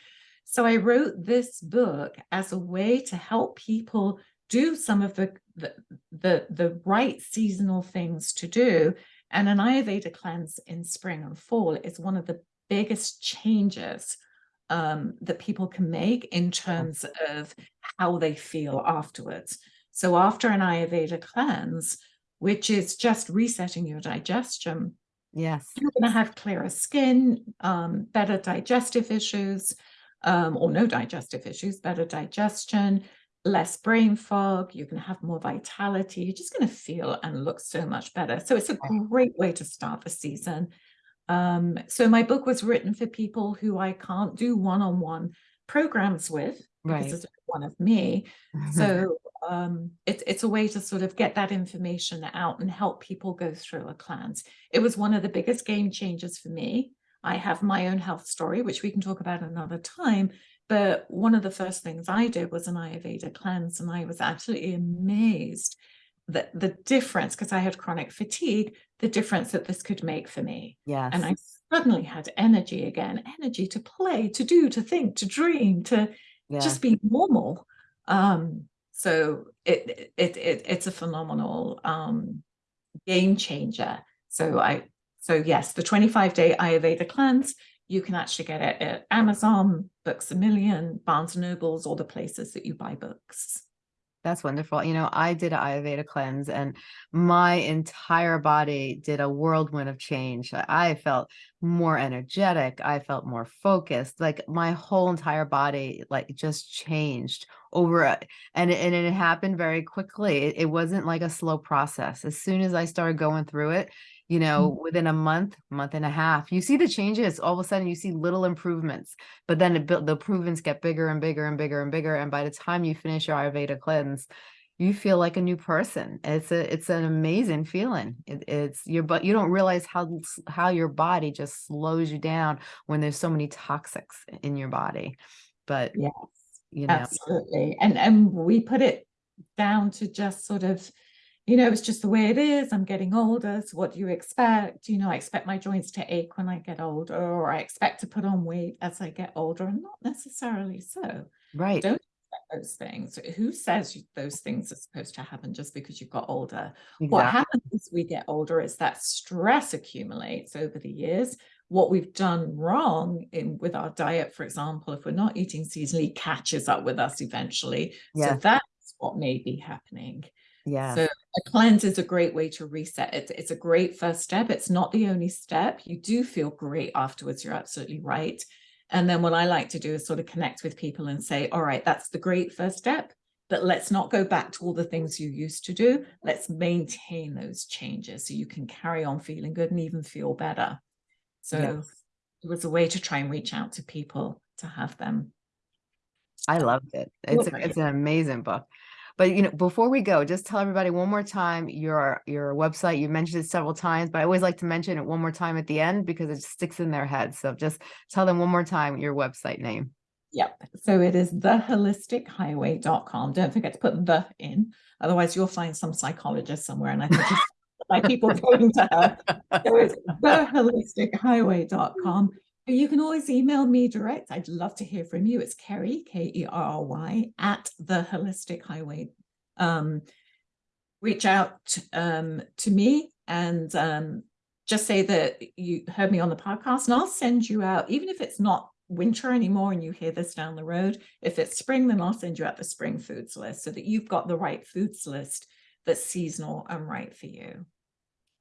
So I wrote this book as a way to help people do some of the the the, the right seasonal things to do. And an Ayurveda cleanse in spring and fall is one of the biggest changes um, that people can make in terms of how they feel afterwards. So after an Ayurveda cleanse, which is just resetting your digestion, Yes. you're going to have clearer skin, um, better digestive issues, um, or no digestive issues, better digestion, less brain fog. You're going to have more vitality. You're just going to feel and look so much better. So it's a great way to start the season. Um, so my book was written for people who I can't do one-on-one programs with because Right. it's one of me. So um, it's it's a way to sort of get that information out and help people go through a cleanse. It was one of the biggest game changers for me. I have my own health story, which we can talk about another time. But one of the first things I did was an Ayurveda cleanse, and I was absolutely amazed that the difference, because I had chronic fatigue, the difference that this could make for me. yes. And I suddenly had energy again, energy to play, to do, to think, to dream, to yeah. just be normal. Um, so it, it it it's a phenomenal um, game changer. So I so yes, the 25 day Ayurveda cleanse, you can actually get it at Amazon, Books a Million, Barnes and Nobles, all the places that you buy books. That's wonderful. You know, I did an Ayurveda cleanse and my entire body did a whirlwind of change. I- I felt more energetic. I felt more focused. Like my whole entire body like just changed over a, and it, and it happened very quickly. It, it wasn't like a slow process. As soon as I started going through it, you know, Mm. within a month, month and a half, you see the changes. All of a sudden, you see little improvements, but then it, built- the improvements get bigger and bigger and bigger and bigger. And by the time you finish your Ayurveda cleanse, you feel like a new person. It's a, it's an amazing feeling. It, it's your, but you don't realize how, how your body just slows you down when there's so many toxics in your body. But, Yes, you know, absolutely. And and we put it down to just sort of, you know, it's just the way it is. I'm getting older. So what do you expect? You know, I expect my joints to ache when I get older, or I expect to put on weight as I get older, and not necessarily so. right. Don't expect those things. Who says those things are supposed to happen just because you've got older? What happens as we get older is that stress accumulates over the years. What we've done wrong in with our diet, for example, if we're not eating seasonally, catches up with us eventually. So that's what may be happening. Yes. So a cleanse is a great way to reset. It's, it's a great first step. It's not the only step. You do feel great afterwards. You're absolutely right. And then what I like to do is sort of connect with people and say, all right, that's the great first step, but let's not go back to all the things you used to do. Let's maintain those changes so you can carry on feeling good and even feel better. So Yes. it was a way to try and reach out to people to have them. I loved it. It's a, it's an amazing book. But you know, before we go, just tell everybody one more time your your website. You mentioned it several times, but I always like to mention it one more time at the end because it sticks in their head. So just tell them one more time your website name. Yep. So it is theholistichighway.com. Don't forget to put the in. Otherwise, you'll find some psychologist somewhere. And I think by people going to her. So it's theholistichighway.com. You can always email me direct. I'd love to hear from you. It's Kerry, K E R R Y, at the Holistic Highway. Um, reach out um, to me and um, just say that you heard me on the podcast, and I'll send you out, even if it's not winter anymore and you hear this down the road. If it's spring, then I'll send you out the spring foods list so that you've got the right foods list that's seasonal and right for you.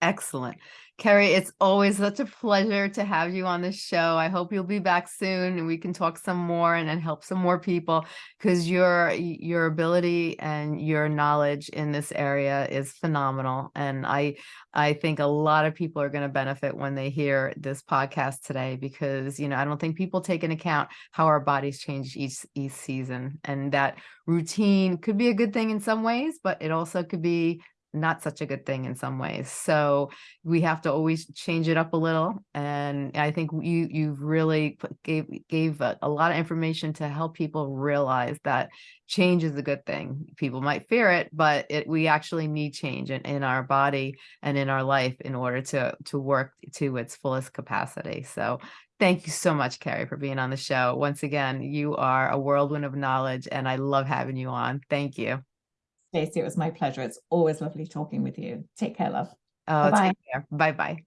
Excellent. Kerry, it's always such a pleasure to have you on the show. I hope you'll be back soon and we can talk some more and, and help some more people because your your ability and your knowledge in this area is phenomenal. And I I think a lot of people are going to benefit when they hear this podcast today because you know I don't think people take into account how our bodies change each each season and that routine could be a good thing in some ways, but it also could be not such a good thing in some ways. So we have to always change it up a little. And I think you you've really gave gave a, a lot of information to help people realize that change is a good thing. People might fear it, but it we actually need change in, in our body and in our life in order to to work to its fullest capacity. So thank you so much, Kerry, for being on the show. Once again, you are a whirlwind of knowledge, and I love having you on. Thank you. Stacey, it was my pleasure. It's always lovely talking with you. Take care, love. Oh, Bye-bye. Bye bye.